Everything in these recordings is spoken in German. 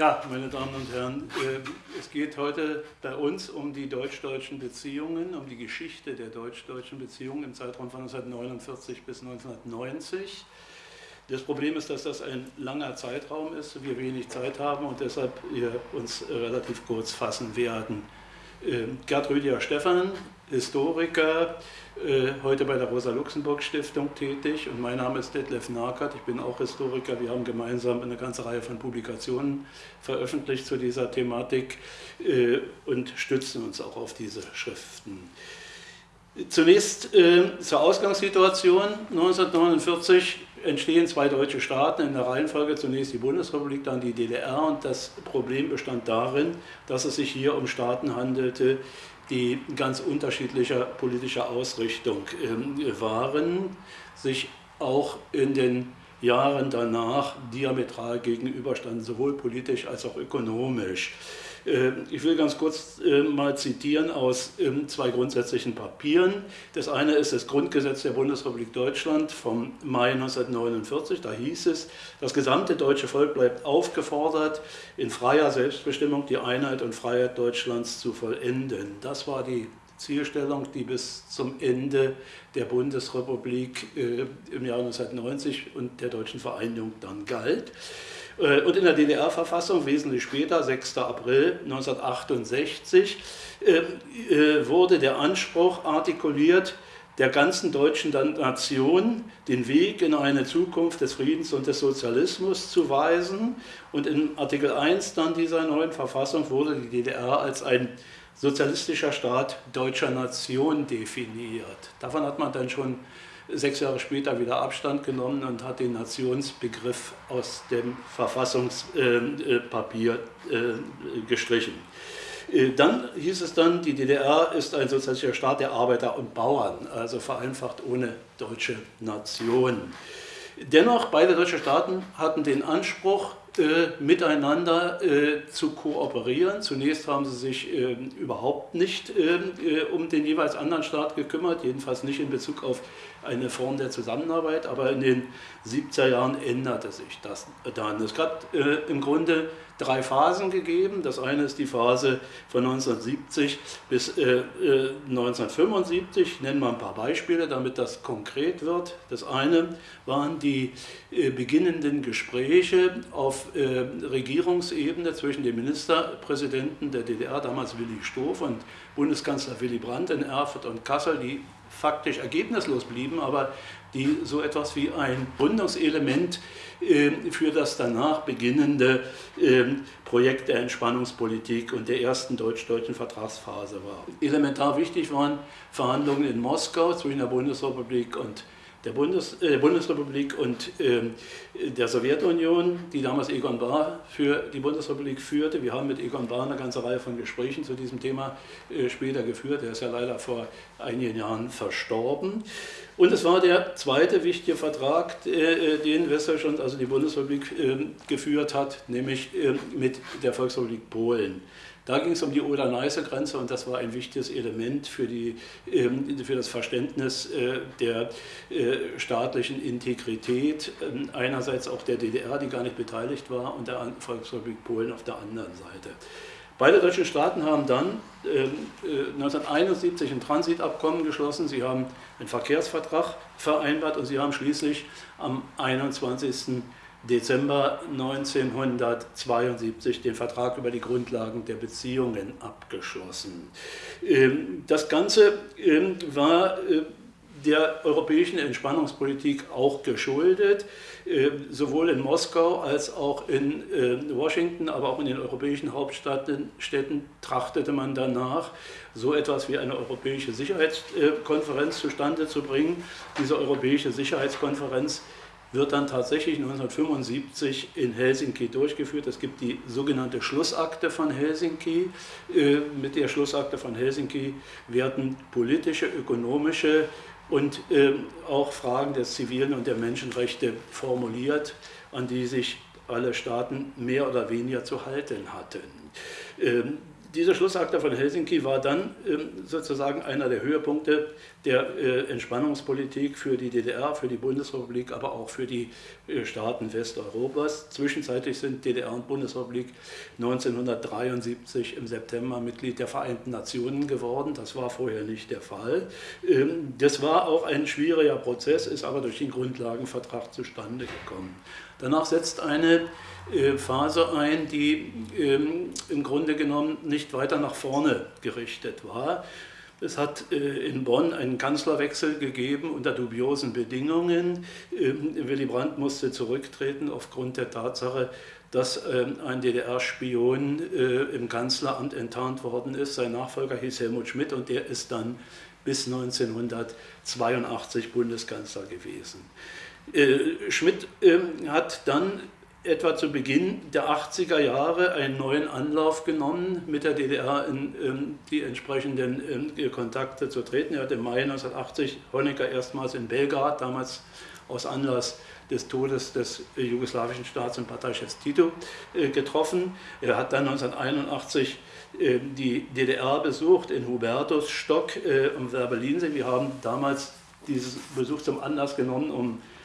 Ja, meine Damen und Herren, äh, es geht heute bei uns um die deutsch-deutschen Beziehungen, um die Geschichte der deutsch-deutschen Beziehungen im Zeitraum von 1949 bis 1990. Das Problem ist, dass das ein langer Zeitraum ist, wir wenig Zeit haben und deshalb uns relativ kurz fassen werden. Ähm, Gerd Rüdiger Stephan, Historiker, äh, heute bei der Rosa-Luxemburg-Stiftung tätig und mein Name ist Detlef Nakert, ich bin auch Historiker. Wir haben gemeinsam eine ganze Reihe von Publikationen veröffentlicht zu dieser Thematik äh, und stützen uns auch auf diese Schriften. Zunächst äh, zur Ausgangssituation. 1949 entstehen zwei deutsche Staaten in der Reihenfolge, zunächst die Bundesrepublik, dann die DDR und das Problem bestand darin, dass es sich hier um Staaten handelte, die ganz unterschiedlicher politischer Ausrichtung äh, waren, sich auch in den Jahren danach diametral gegenüberstanden, sowohl politisch als auch ökonomisch. Äh, ich will ganz kurz äh, mal zitieren aus ähm, zwei grundsätzlichen Papieren. Das eine ist das Grundgesetz der Bundesrepublik Deutschland vom Mai 1949. Da hieß es, das gesamte deutsche Volk bleibt aufgefordert, in freier Selbstbestimmung die Einheit und Freiheit Deutschlands zu vollenden. Das war die Zielstellung, die bis zum Ende der Bundesrepublik äh, im Jahr 1990 und der deutschen Vereinigung dann galt. Äh, und in der DDR-Verfassung, wesentlich später, 6. April 1968, äh, äh, wurde der Anspruch artikuliert, der ganzen deutschen Nation den Weg in eine Zukunft des Friedens und des Sozialismus zu weisen. Und in Artikel 1 dann dieser neuen Verfassung wurde die DDR als ein sozialistischer Staat deutscher Nation definiert. Davon hat man dann schon sechs Jahre später wieder Abstand genommen und hat den Nationsbegriff aus dem Verfassungspapier äh, äh, gestrichen. Äh, dann hieß es dann, die DDR ist ein sozialistischer Staat der Arbeiter und Bauern, also vereinfacht ohne deutsche Nation. Dennoch, beide deutsche Staaten hatten den Anspruch, miteinander äh, zu kooperieren. Zunächst haben sie sich äh, überhaupt nicht ähm, äh, um den jeweils anderen Staat gekümmert, jedenfalls nicht in Bezug auf eine Form der Zusammenarbeit, aber in den 70er Jahren änderte sich das dann. Es hat äh, im Grunde drei Phasen gegeben. Das eine ist die Phase von 1970 bis äh, 1975. Ich nenne mal ein paar Beispiele, damit das konkret wird. Das eine waren die beginnenden Gespräche auf Regierungsebene zwischen dem Ministerpräsidenten der DDR, damals Willy Stoff, und Bundeskanzler Willy Brandt in Erfurt und Kassel, die faktisch ergebnislos blieben, aber die so etwas wie ein Gründungselement äh, für das danach beginnende äh, Projekt der Entspannungspolitik und der ersten deutsch-deutschen Vertragsphase war. Elementar wichtig waren Verhandlungen in Moskau zwischen der Bundesrepublik und der Bundes, äh, Bundesrepublik und äh, der Sowjetunion, die damals Egon Bahr für die Bundesrepublik führte. Wir haben mit Egon Bahr eine ganze Reihe von Gesprächen zu diesem Thema äh, später geführt. Er ist ja leider vor einigen Jahren verstorben. Und es war der zweite wichtige Vertrag, äh, den Westdeutschland, also die Bundesrepublik, ähm, geführt hat, nämlich ähm, mit der Volksrepublik Polen. Da ging es um die Oder-Neiße-Grenze und das war ein wichtiges Element für, die, ähm, für das Verständnis äh, der äh, staatlichen Integrität, ähm, einerseits auch der DDR, die gar nicht beteiligt war, und der Volksrepublik Polen auf der anderen Seite. Beide deutschen Staaten haben dann 1971 ähm, äh, ein Transitabkommen geschlossen, sie haben einen Verkehrsvertrag vereinbart und sie haben schließlich am 21. Dezember 1972 den Vertrag über die Grundlagen der Beziehungen abgeschlossen. Ähm, das Ganze ähm, war äh, der europäischen Entspannungspolitik auch geschuldet, ähm, sowohl in Moskau als auch in äh, Washington, aber auch in den europäischen Hauptstädten trachtete man danach, so etwas wie eine europäische Sicherheitskonferenz zustande zu bringen. Diese europäische Sicherheitskonferenz wird dann tatsächlich 1975 in Helsinki durchgeführt. Es gibt die sogenannte Schlussakte von Helsinki. Äh, mit der Schlussakte von Helsinki werden politische, ökonomische und äh, auch Fragen des zivilen und der Menschenrechte formuliert, an die sich alle Staaten mehr oder weniger zu halten hatten. Dieser Schlussakte von Helsinki war dann ähm, sozusagen einer der Höhepunkte der äh, Entspannungspolitik für die DDR, für die Bundesrepublik, aber auch für die äh, Staaten Westeuropas. Zwischenzeitlich sind DDR und Bundesrepublik 1973 im September Mitglied der Vereinten Nationen geworden. Das war vorher nicht der Fall. Ähm, das war auch ein schwieriger Prozess, ist aber durch den Grundlagenvertrag zustande gekommen. Danach setzt eine äh, Phase ein, die ähm, im Grunde genommen nicht weiter nach vorne gerichtet war. Es hat äh, in Bonn einen Kanzlerwechsel gegeben unter dubiosen Bedingungen. Ähm, Willy Brandt musste zurücktreten aufgrund der Tatsache, dass ähm, ein DDR-Spion äh, im Kanzleramt enttarnt worden ist. Sein Nachfolger hieß Helmut Schmidt und der ist dann bis 1982 Bundeskanzler gewesen. Schmidt hat dann etwa zu Beginn der 80er Jahre einen neuen Anlauf genommen, mit der DDR in ähm, die entsprechenden ähm, Kontakte zu treten. Er hat im Mai 1980 Honecker erstmals in Belgrad, damals aus Anlass des Todes des äh, jugoslawischen Staats- und Parteichefs Tito äh, getroffen. Er hat dann 1981 äh, die DDR besucht in Hubertusstock am Werbelinsee. Wir haben damals diesen Besuch zum Anlass genommen, um äh,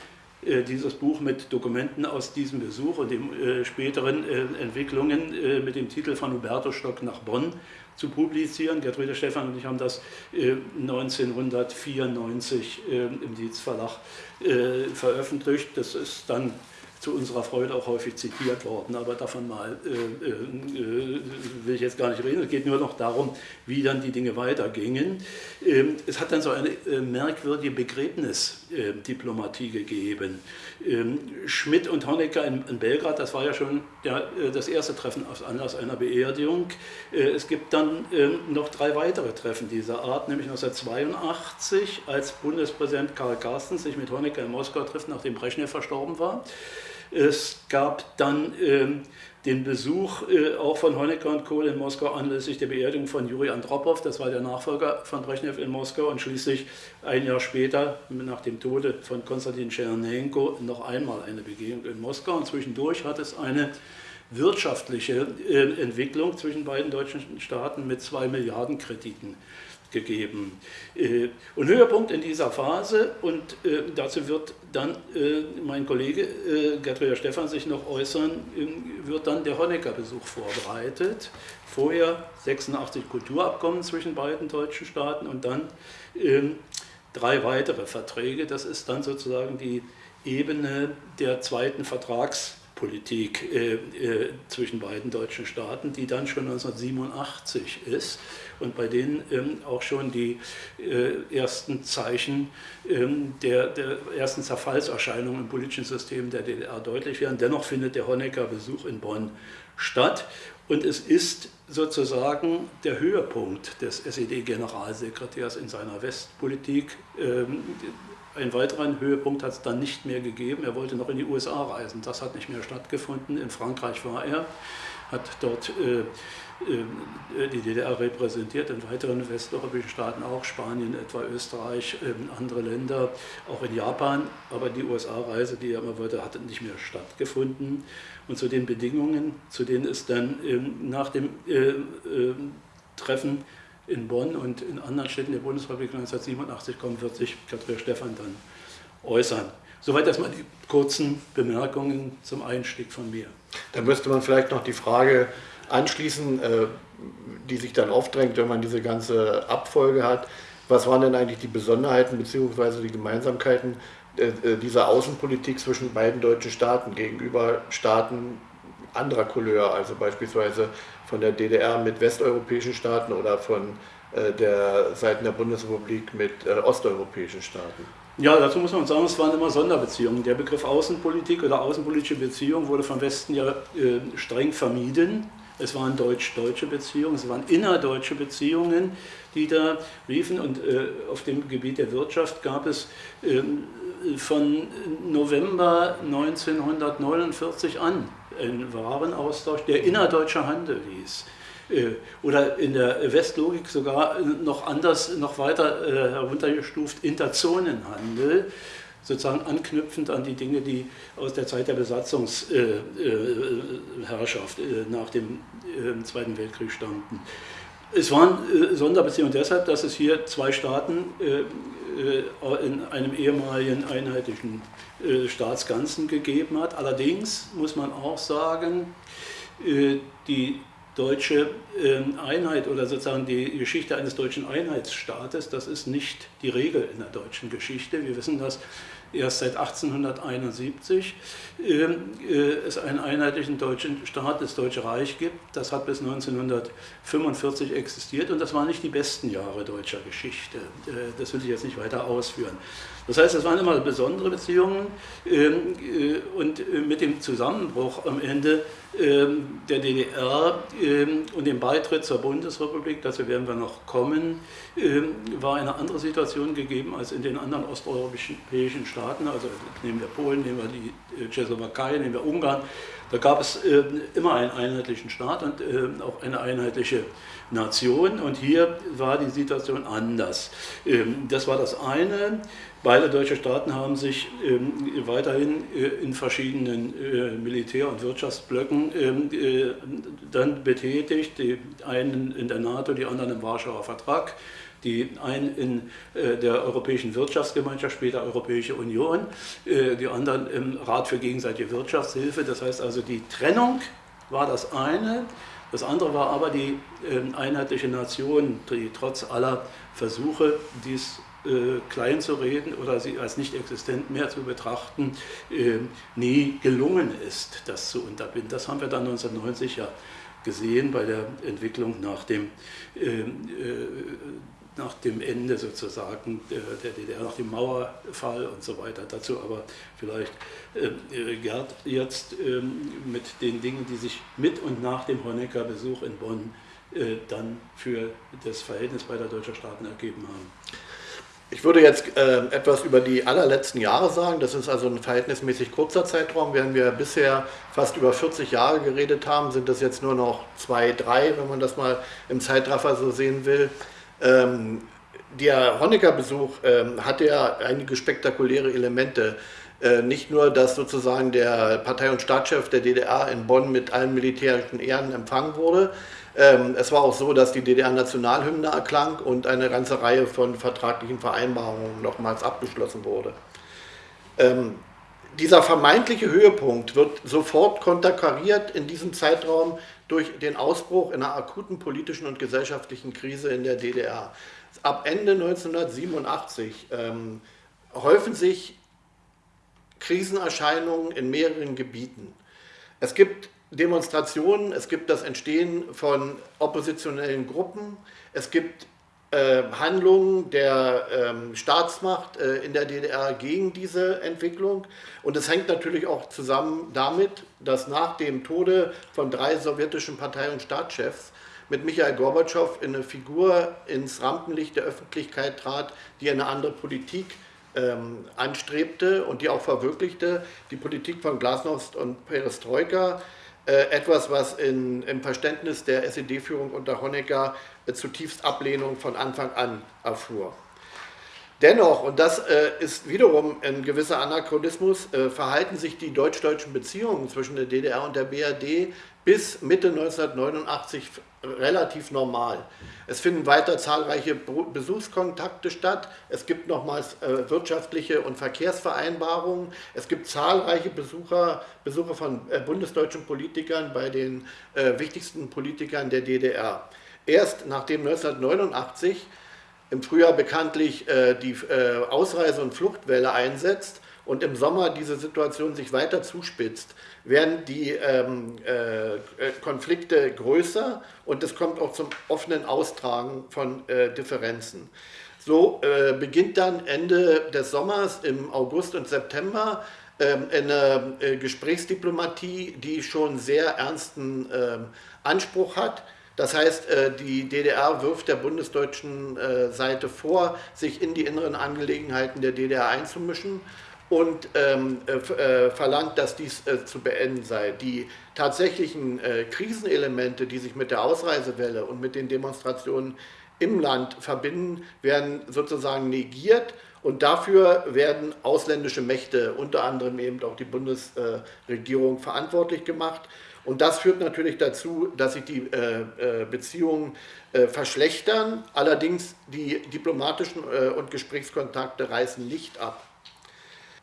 dieses Buch mit Dokumenten aus diesem Besuch und den äh, späteren äh, Entwicklungen mit dem Titel von Huberto Stock nach Bonn zu publizieren. Gertrude Stephan und ich haben das 1994 im Dietz Verlag veröffentlicht. Das ist dann zu unserer Freude auch häufig zitiert worden, aber davon mal äh, äh, will ich jetzt gar nicht reden. Es geht nur noch darum, wie dann die Dinge weitergingen. Ähm, es hat dann so eine äh, merkwürdige Begräbnisdiplomatie gegeben. Ähm, Schmidt und Honecker in, in, Belgrad, das war ja schon der, äh, das erste Treffen aus Anlass einer Beerdigung. Äh, es gibt dann ähm, noch drei weitere Treffen dieser Art, nämlich 1982, als Bundespräsident Karl Carstens sich mit Honecker in Moskau trifft, nachdem Brezhnev verstorben war. Es gab dann ähm, den Besuch äh, auch von Honecker und Kohl in Moskau anlässlich der Beerdigung von Juri Andropov, das war der Nachfolger von Brezhnev in Moskau. Und schließlich ein Jahr später, nach dem Tode von Konstantin Tschernenko, noch einmal eine Begegnung in Moskau. Und zwischendurch hat es eine wirtschaftliche äh, Entwicklung zwischen beiden deutschen Staaten mit zwei Milliarden Krediten gegeben. Äh, und Höhepunkt in dieser Phase, und äh, dazu wird dann äh, mein Kollege Gertrude Stephan sich noch äußern, wird dann der Honecker-Besuch vorbereitet. Vorher 86 Kulturabkommen zwischen beiden deutschen Staaten und dann ähm, drei weitere Verträge. Das ist dann sozusagen die Ebene der zweiten Vertrags- Politik äh, äh, zwischen beiden deutschen Staaten, die dann schon 1987 ist und bei denen ähm, auch schon die äh, ersten Zeichen ähm, der, der, ersten Zerfallserscheinungen im politischen System der DDR deutlich werden. Dennoch findet der Honecker-Besuch in Bonn statt und es ist sozusagen der Höhepunkt des SED-Generalsekretärs in seiner Westpolitik. Ähm, einen weiteren Höhepunkt hat es dann nicht mehr gegeben. Er wollte noch in die USA reisen. Das hat nicht mehr stattgefunden. In Frankreich war er, hat dort äh, äh, die DDR repräsentiert, in weiteren westeuropäischen Staaten auch, Spanien, etwa Österreich, äh, andere Länder, auch in Japan. Aber die USA-Reise, die er immer wollte, hat nicht mehr stattgefunden. Und zu den Bedingungen, zu denen es dann ähm, nach dem äh, äh, Treffen in Bonn und in anderen Städten der Bundesrepublik 1987 kommen, wird sich Katrin Stephan dann äußern. Soweit erstmal die kurzen Bemerkungen zum Einstieg von mir. Da müsste man vielleicht noch die Frage anschließen, äh, die sich dann aufdrängt, wenn man diese ganze Abfolge hat. Was waren denn eigentlich die Besonderheiten bzw. die Gemeinsamkeiten äh, äh, dieser Außenpolitik zwischen beiden deutschen Staaten gegenüber Staaten anderer Couleur, also beispielsweise von der DDR mit westeuropäischen Staaten oder von äh, der Seiten der Bundesrepublik mit äh, osteuropäischen Staaten? Ja, dazu muss man sagen, es waren immer Sonderbeziehungen. Der Begriff Außenpolitik oder außenpolitische Beziehung wurde vom Westen ja äh, streng vermieden. Es waren deutsch-deutsche Beziehungen, es waren innerdeutsche Beziehungen, die da liefen. Und äh, auf dem Gebiet der Wirtschaft gab es äh, von November 1949 an einen Warenaustausch, der innerdeutscher Handel hieß. Äh, oder in der Westlogik sogar noch anders, noch weiter äh, heruntergestuft, Interzonenhandel. sozusagen anknüpfend an die Dinge, die aus der Zeit der Besatzungsherrschaft äh, nach dem Zweiten Weltkrieg stammten. Es waren Sonderbeziehungen deshalb, dass es hier zwei Staaten in einem ehemaligen einheitlichen Staatsganzen gegeben hat. Allerdings muss man auch sagen, die deutsche Einheit oder sozusagen die Geschichte eines deutschen Einheitsstaates, das ist nicht die Regel in der deutschen Geschichte. Wir wissen, dass erst seit 1871 ähm, äh, es einen einheitlichen deutschen Staat, das Deutsche Reich gibt. Das hat bis 1945 existiert und das waren nicht die besten Jahre deutscher Geschichte. Äh, das will ich jetzt nicht weiter ausführen. Das heißt, es waren immer besondere Beziehungen ähm, äh, und mit dem Zusammenbruch am Ende ähm, der DDR und dem Beitritt zur Bundesrepublik, dazu werden wir noch kommen, war eine andere Situation gegeben als in den anderen osteuropäischen Staaten. Also nehmen wir Polen, nehmen wir die Tschechoslowakei, nehmen wir Ungarn, da gab es äh, immer einen einheitlichen Staat und äh, auch eine einheitliche Nation und hier war die Situation anders. Ähm, das war das eine. Beide deutsche Staaten haben sich ähm, weiterhin äh, in verschiedenen äh, Militär- und Wirtschaftsblöcken ähm, äh, dann betätigt, die einen in der NATO, die anderen im Warschauer Vertrag die einen in äh, der Europäischen Wirtschaftsgemeinschaft, später Europäische Union, äh, die anderen im Rat für gegenseitige Wirtschaftshilfe. Das heißt also, die Trennung war das eine. Das andere war aber die ähm, einheitliche Nation, die trotz aller Versuche, dies äh, klein zu reden oder sie als nicht existent mehr zu betrachten, nie gelungen ist, das zu unterbinden. Das haben wir dann 1990 ja gesehen bei der Entwicklung nach dem ähm, nach dem Ende sozusagen der DDR, nach dem Mauerfall und so weiter. Dazu aber vielleicht äh, Gerd jetzt äh, mit den Dingen, die sich mit und nach dem Honecker-Besuch in Bonn äh, dann für das Verhältnis beider deutscher Staaten ergeben haben. Ich würde jetzt äh, etwas über die allerletzten Jahre sagen. Das ist also ein verhältnismäßig kurzer Zeitraum. Während wir bisher fast über 40 Jahre geredet haben, sind das jetzt nur noch zwei, drei, wenn man das mal im Zeitraffer so sehen will. Ähm, der Honecker-Besuch ähm, hatte ja einige spektakuläre Elemente. Äh, nicht nur, dass sozusagen der Partei- und Staatschef der DDR in Bonn mit allen militärischen Ehren empfangen wurde. Ähm, es war auch so, dass die DDR-Nationalhymne erklang und eine ganze Reihe von vertraglichen Vereinbarungen nochmals abgeschlossen wurde. Ähm, dieser vermeintliche Höhepunkt wird sofort konterkariert in diesem Zeitraum durch den Ausbruch einer akuten politischen und gesellschaftlichen Krise in der DDR. Ab Ende 1987 ähm, häufen sich Krisenerscheinungen in mehreren Gebieten. Es gibt Demonstrationen, es gibt das Entstehen von oppositionellen Gruppen, es gibt Handlungen der ähm, Staatsmacht äh, in der DDR gegen diese Entwicklung. Und es hängt natürlich auch zusammen damit, dass nach dem Tode von drei sowjetischen Partei- und Staatschefs mit Michael Gorbatschow eine Figur ins Rampenlicht der Öffentlichkeit trat, die eine andere Politik ähm, anstrebte und die auch verwirklichte, die Politik von Glasnost und Perestroika, etwas, was in, im Verständnis der SED-Führung unter Honecker äh, zutiefst Ablehnung von Anfang an erfuhr. Dennoch, und das äh, ist wiederum ein gewisser Anachronismus, äh, verhalten sich die deutsch-deutschen Beziehungen zwischen der DDR und der BRD bis Mitte 1989 relativ normal. Es finden weiter zahlreiche Besuchskontakte statt. Es gibt nochmals äh, wirtschaftliche und Verkehrsvereinbarungen. Es gibt zahlreiche Besucher, Besuche von äh, bundesdeutschen Politikern bei den äh, wichtigsten Politikern der DDR. Erst nachdem 1989 im Frühjahr bekanntlich äh, die äh, Ausreise- und Fluchtwelle einsetzt und im Sommer diese Situation sich weiter zuspitzt, werden die ähm, äh, Konflikte größer und es kommt auch zum offenen Austragen von äh, Differenzen. So äh, beginnt dann Ende des Sommers im August und September ähm, eine äh, Gesprächsdiplomatie, die schon sehr ernsten ähm, Anspruch hat. Das heißt, äh, die DDR wirft der bundesdeutschen äh, Seite vor, sich in die inneren Angelegenheiten der DDR einzumischen und ähm, äh, verlangt, dass dies äh, zu beenden sei. Die tatsächlichen äh, Krisenelemente, die sich mit der Ausreisewelle und mit den Demonstrationen im Land verbinden, werden sozusagen negiert und dafür werden ausländische Mächte, unter anderem eben auch die Bundesregierung, verantwortlich gemacht. Und das führt natürlich dazu, dass sich die äh, äh, Beziehungen äh, verschlechtern. Allerdings die diplomatischen äh, und Gesprächskontakte reißen nicht ab.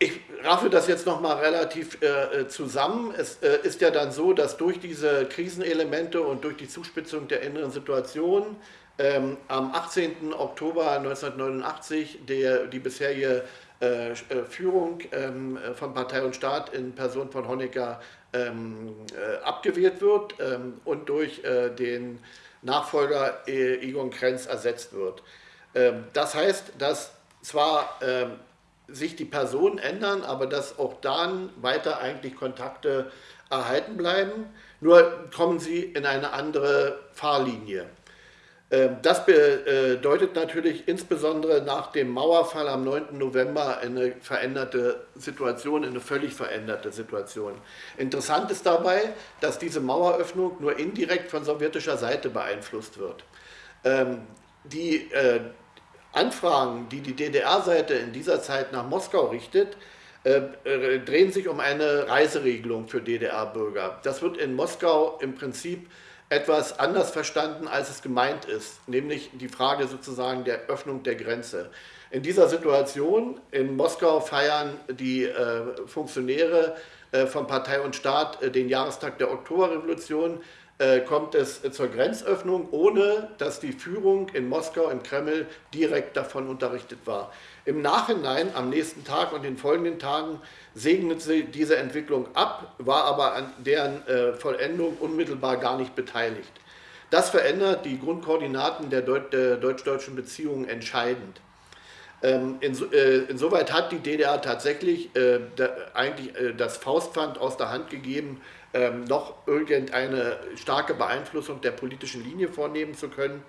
Ich raffe das jetzt nochmal relativ äh, äh, zusammen. Es ist ja dann so, dass durch diese Krisenelemente und durch die Zuspitzung der inneren Situation ähm, am 18. Oktober 1989 der, die bisherige äh, Führung ähm, von Partei und Staat in Person von Honecker ähm, äh, abgewählt wird ähm, und durch äh, den Nachfolger äh, Egon Krenz ersetzt wird. Ähm, das heißt, dass zwar ähm, sich die Personen ändern, aber dass auch dann weiter eigentlich Kontakte erhalten bleiben, nur kommen sie in eine andere Fahrlinie. Ähm, das bedeutet natürlich insbesondere nach dem Mauerfall am 9. November eine veränderte Situation, eine völlig veränderte Situation. Interessant ist dabei, dass diese Maueröffnung nur indirekt von sowjetischer Seite beeinflusst wird. Ähm, die äh, Anfragen, die die DDR-Seite in dieser Zeit nach Moskau richtet, äh, äh, drehen sich um eine Reiseregelung für DDR-Bürger. Das wird in Moskau im Prinzip etwas anders verstanden, als es gemeint ist, nämlich die Frage sozusagen der Öffnung der Grenze. In dieser Situation in Moskau feiern die äh, Funktionäre von Partei und Staat den Jahrestag der Oktoberrevolution, kommt es zur Grenzöffnung, ohne dass die Führung in Moskau im Kreml direkt davon unterrichtet war. Im Nachhinein, am nächsten Tag und den folgenden Tagen, segnet sie diese Entwicklung ab, war aber an deren äh, Vollendung unmittelbar gar nicht beteiligt. Das verändert die Grundkoordinaten der, Deut der deutsch-deutschen Beziehungen entscheidend. Ähm, äh, insoweit hat die DDR tatsächlich äh, eigentlich äh, das Faustpfand aus der Hand gegeben, ähm, noch irgendeine starke Beeinflussung der politischen Linie vornehmen zu können.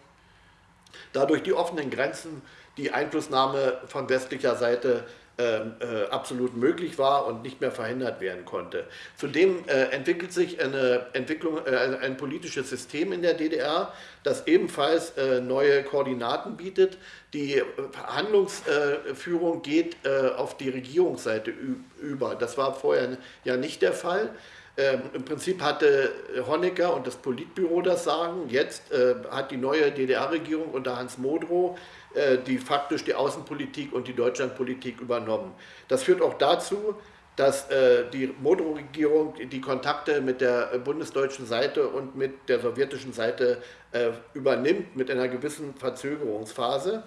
Dadurch die offenen Grenzen, die Einflussnahme von westlicher Seite ähm, äh, absolut möglich war und nicht mehr verhindert werden konnte. Zudem äh, entwickelt sich eine Entwicklung, äh, ein politisches System in der DDR, das ebenfalls äh, neue Koordinaten bietet. Die Handlungsführung geht äh, auf die Regierungsseite über. Das war vorher ja nicht der Fall. Ähm, Im Prinzip hatte Honecker und das Politbüro das Sagen. Jetzt äh, hat die neue DDR-Regierung unter Hans Modrow äh, die faktisch die Außenpolitik und die Deutschlandpolitik übernommen. Das führt auch dazu, dass äh, die Modrow-Regierung die Kontakte mit der bundesdeutschen Seite und mit der sowjetischen Seite äh, übernimmt, mit einer gewissen Verzögerungsphase.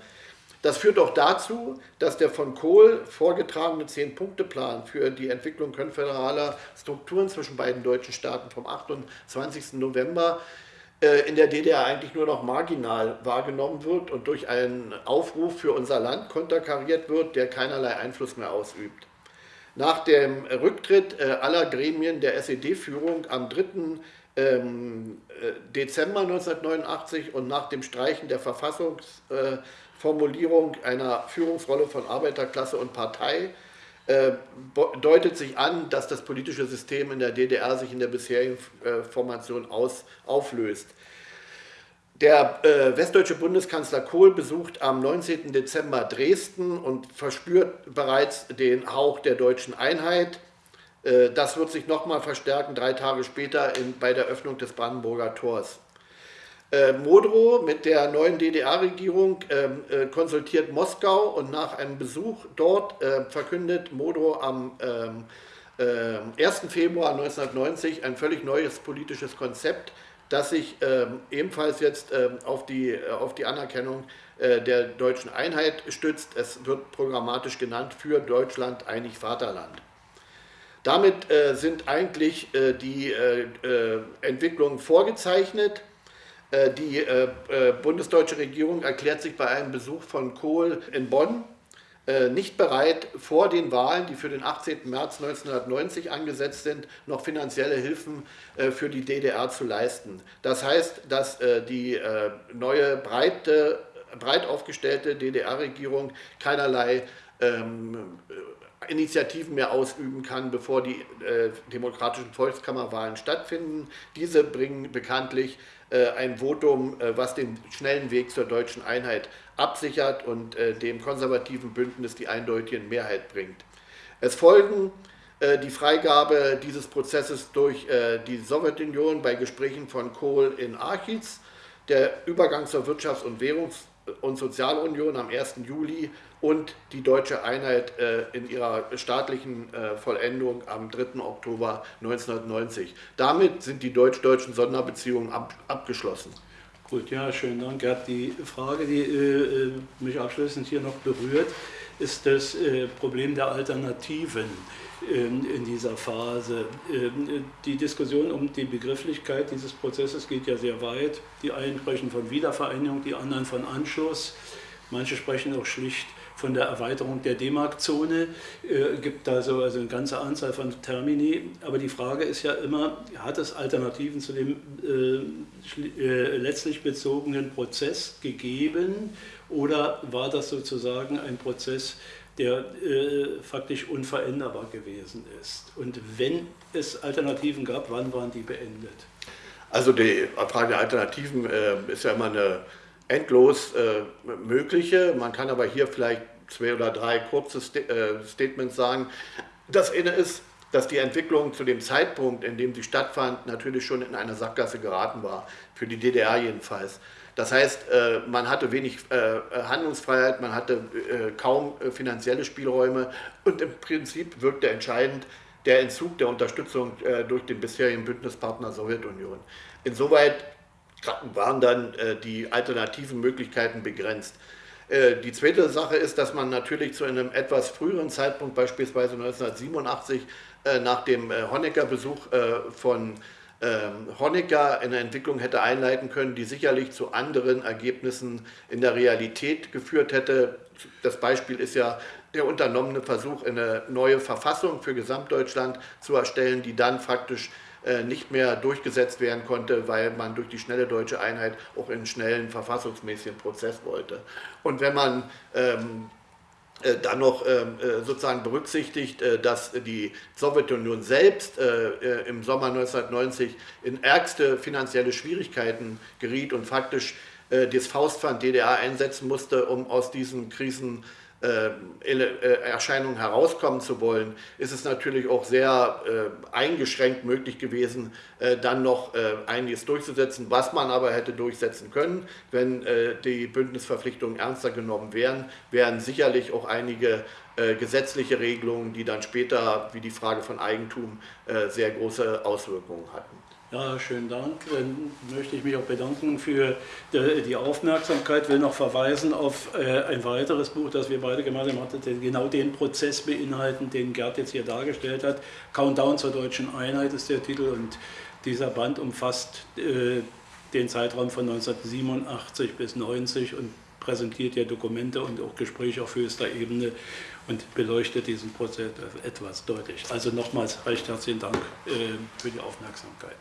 Das führt auch dazu, dass der von Kohl vorgetragene Zehn-Punkte-Plan für die Entwicklung konföderaler Strukturen zwischen beiden deutschen Staaten vom 28. November äh, in der DDR eigentlich nur noch marginal wahrgenommen wird und durch einen Aufruf für unser Land konterkariert wird, der keinerlei Einfluss mehr ausübt. Nach dem Rücktritt äh, aller Gremien der SED-Führung am 3. Ähm, äh, Dezember 1989 und nach dem Streichen der Verfassungsformulierung einer Führungsrolle von Arbeiterklasse und Partei deutet sich an, dass das politische System in der DDR sich in der bisherigen Formation aus, auflöst. Der äh, westdeutsche Bundeskanzler Kohl besucht am 19. Dezember Dresden und verspürt bereits den Hauch der deutschen Einheit. Äh, das wird sich nochmal verstärken, drei Tage später in, bei der Öffnung des Brandenburger Tors. Äh, Modrow mit der neuen DDR-Regierung ähm, äh, konsultiert Moskau und nach einem Besuch dort äh, verkündet Modrow am 1. Ähm, Februar 1990 ein völlig neues politisches Konzept, das sich ähm, ebenfalls jetzt ähm, auf, die, äh, auf die Anerkennung äh, der deutschen Einheit stützt. Es wird programmatisch genannt für Deutschland einig Vaterland. Damit äh, sind eigentlich äh, die äh, äh, Entwicklungen vorgezeichnet. die bundesdeutsche Regierung erklärt sich bei einem Besuch von Kohl in Bonn äh, nicht bereit, vor den Wahlen, die für den 18. März 1990 angesetzt sind, noch finanzielle Hilfen äh, für die DDR zu leisten. Das heißt, dass äh, die neue breite, breit aufgestellte DDR-Regierung keinerlei ähm, Initiativen mehr ausüben kann, bevor die äh, demokratischen Volkskammerwahlen stattfinden. Diese bringen bekanntlich äh, ein Votum, äh, was den schnellen Weg zur deutschen Einheit absichert und äh, dem konservativen Bündnis die eindeutige Mehrheit bringt. Es folgen äh, die Freigabe dieses Prozesses durch äh, die Sowjetunion bei Gesprächen von Kohl in Archiz, der Übergang zur Wirtschafts- und Währungs- und Sozialunion am 1. Juli und die deutsche Einheit äh, in ihrer staatlichen äh, Vollendung am 3. Oktober 1990. Damit sind die deutsch-deutschen Sonderbeziehungen ab, abgeschlossen. Gut, ja, schönen Dank. Gerd. Die Frage, die äh, mich abschließend hier noch berührt, ist das äh, Problem der Alternativen in dieser Phase. Ähm, die Diskussion um die Begrifflichkeit dieses Prozesses geht ja sehr weit. Die einen sprechen von Wiedervereinigung, die anderen von Anschluss. Manche sprechen auch schlicht von der Erweiterung der D-Mark-Zone, äh, gibt da so also eine ganze Anzahl von Termini. Aber die Frage ist ja immer, hat es Alternativen zu dem äh, äh, letztlich bezogenen Prozess gegeben oder war das sozusagen ein Prozess, der äh, faktisch unveränderbar gewesen ist? Und wenn es Alternativen gab, wann waren die beendet? Also die Frage der Alternativen äh, ist ja immer eine endlos äh, mögliche. Man kann aber hier vielleicht zwei oder drei kurze St äh, Statements sagen. Das eine ist, dass die Entwicklung zu dem Zeitpunkt, in dem sie stattfand, natürlich schon in eine Sackgasse geraten war, für die DDR jedenfalls. Das heißt, äh, man hatte wenig äh, Handlungsfreiheit, man hatte äh, kaum finanzielle Spielräume und im Prinzip wirkte entscheidend der Entzug der Unterstützung durch den bisherigen Bündnispartner Sowjetunion. Insoweit waren dann die alternativen Möglichkeiten begrenzt. Die zweite Sache ist, dass man natürlich zu einem etwas früheren Zeitpunkt, beispielsweise 1987, äh, nach dem Honecker-Besuch von ähm, Honecker eine Entwicklung hätte einleiten können, die sicherlich zu anderen Ergebnissen in der Realität geführt hätte. Das Beispiel ist ja der unternommene Versuch, eine neue Verfassung für Gesamtdeutschland zu erstellen, die dann faktisch äh, nicht mehr durchgesetzt werden konnte, weil man durch die schnelle deutsche Einheit auch einen schnellen verfassungsmäßigen Prozess wollte. Und wenn man ähm, äh, dann noch ähm, äh, sozusagen berücksichtigt, äh, dass die Sowjetunion selbst äh, im Sommer 1990 in ärgste finanzielle Schwierigkeiten geriet und faktisch das Faustpfand DDR einsetzen musste, um aus diesen Krisen äh, äh, Erscheinungen herauskommen zu wollen, ist es natürlich auch sehr äh, eingeschränkt möglich gewesen, äh, dann noch äh, einiges durchzusetzen, was man aber hätte durchsetzen können, wenn äh, die Bündnisverpflichtungen ernster genommen wären, wären sicherlich auch einige gesetzliche Regelungen, die dann später, wie die Frage von Eigentum, sehr große Auswirkungen hatten. Ja, schönen Dank. Dann möchte ich mich auch bedanken für die Aufmerksamkeit. Will noch verweisen auf äh, ein weiteres Buch, das wir beide gemeinsam hatten, das genau den Prozess beinhalten, den Gerd jetzt hier dargestellt hat. Countdown zur deutschen Einheit ist der Titel und dieser Band umfasst äh, den Zeitraum von 1987 bis 90 und präsentiert ja Dokumente und auch Gespräche auf höchster Ebene und beleuchtet diesen Prozess etwas deutlich. Also nochmals recht herzlichen Dank äh, für die Aufmerksamkeit.